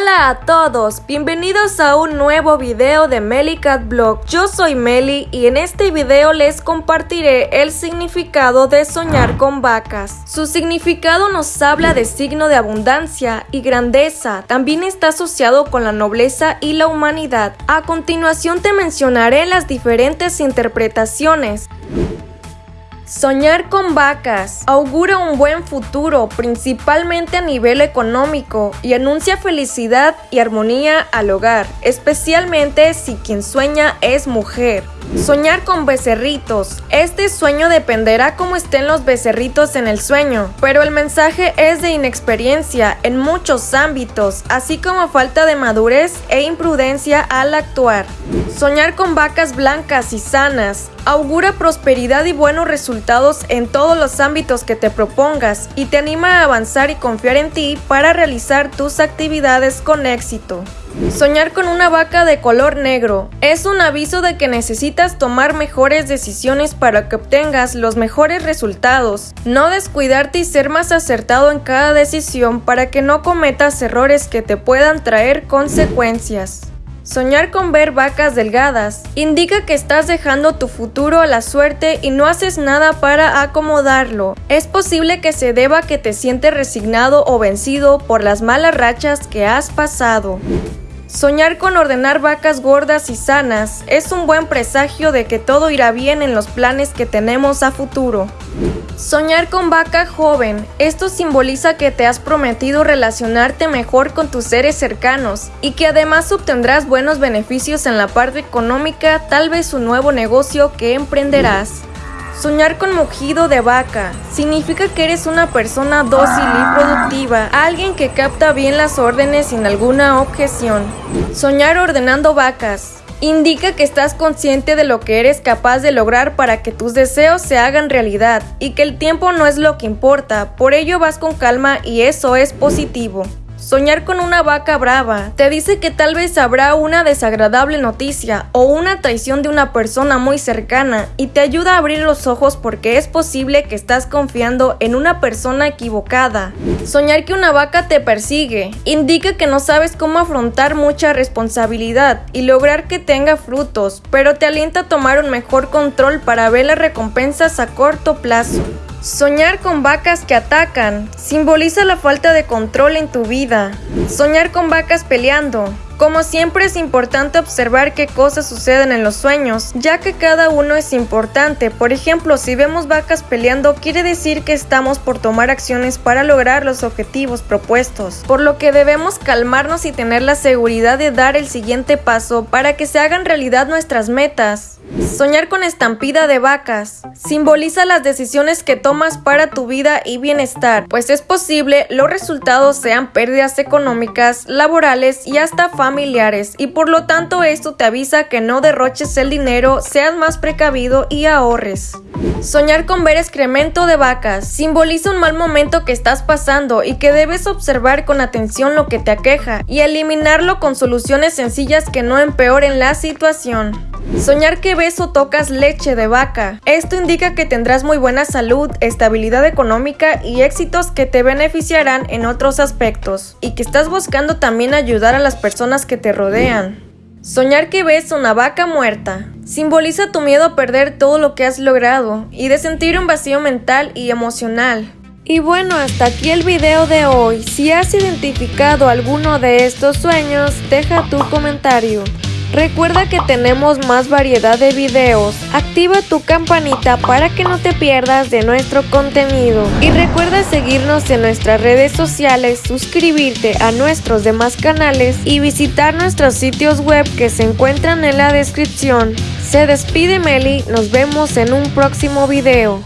Hola a todos, bienvenidos a un nuevo video de Cat Blog. Yo soy Meli y en este video les compartiré el significado de soñar con vacas. Su significado nos habla de signo de abundancia y grandeza, también está asociado con la nobleza y la humanidad. A continuación te mencionaré las diferentes interpretaciones. Soñar con vacas augura un buen futuro, principalmente a nivel económico, y anuncia felicidad y armonía al hogar, especialmente si quien sueña es mujer. Soñar con becerritos. Este sueño dependerá cómo estén los becerritos en el sueño, pero el mensaje es de inexperiencia en muchos ámbitos, así como falta de madurez e imprudencia al actuar. Soñar con vacas blancas y sanas augura prosperidad y buenos resultados en todos los ámbitos que te propongas y te anima a avanzar y confiar en ti para realizar tus actividades con éxito. Soñar con una vaca de color negro es un aviso de que necesitas tomar mejores decisiones para que obtengas los mejores resultados. No descuidarte y ser más acertado en cada decisión para que no cometas errores que te puedan traer consecuencias. Soñar con ver vacas delgadas indica que estás dejando tu futuro a la suerte y no haces nada para acomodarlo. Es posible que se deba que te sientes resignado o vencido por las malas rachas que has pasado. Soñar con ordenar vacas gordas y sanas es un buen presagio de que todo irá bien en los planes que tenemos a futuro. Soñar con vaca joven. Esto simboliza que te has prometido relacionarte mejor con tus seres cercanos y que además obtendrás buenos beneficios en la parte económica, tal vez un nuevo negocio que emprenderás. Soñar con mugido de vaca significa que eres una persona dócil y productiva, alguien que capta bien las órdenes sin alguna objeción. Soñar ordenando vacas indica que estás consciente de lo que eres capaz de lograr para que tus deseos se hagan realidad y que el tiempo no es lo que importa, por ello vas con calma y eso es positivo. Soñar con una vaca brava te dice que tal vez habrá una desagradable noticia o una traición de una persona muy cercana y te ayuda a abrir los ojos porque es posible que estás confiando en una persona equivocada. Soñar que una vaca te persigue indica que no sabes cómo afrontar mucha responsabilidad y lograr que tenga frutos, pero te alienta a tomar un mejor control para ver las recompensas a corto plazo. Soñar con vacas que atacan simboliza la falta de control en tu vida. Soñar con vacas peleando como siempre es importante observar qué cosas suceden en los sueños, ya que cada uno es importante. Por ejemplo, si vemos vacas peleando, quiere decir que estamos por tomar acciones para lograr los objetivos propuestos, por lo que debemos calmarnos y tener la seguridad de dar el siguiente paso para que se hagan realidad nuestras metas. Soñar con estampida de vacas simboliza las decisiones que tomas para tu vida y bienestar, pues es posible los resultados sean pérdidas económicas, laborales y hasta familiares y por lo tanto esto te avisa que no derroches el dinero, seas más precavido y ahorres. Soñar con ver excremento de vacas simboliza un mal momento que estás pasando y que debes observar con atención lo que te aqueja y eliminarlo con soluciones sencillas que no empeoren la situación. Soñar que ves o tocas leche de vaca. Esto indica que tendrás muy buena salud, estabilidad económica y éxitos que te beneficiarán en otros aspectos y que estás buscando también ayudar a las personas que te rodean. Soñar que ves una vaca muerta simboliza tu miedo a perder todo lo que has logrado y de sentir un vacío mental y emocional. Y bueno, hasta aquí el video de hoy. Si has identificado alguno de estos sueños, deja tu comentario. Recuerda que tenemos más variedad de videos. Activa tu campanita para que no te pierdas de nuestro contenido. Y recuerda seguirnos en nuestras redes sociales, suscribirte a nuestros demás canales y visitar nuestros sitios web que se encuentran en la descripción. Se despide Meli, nos vemos en un próximo video.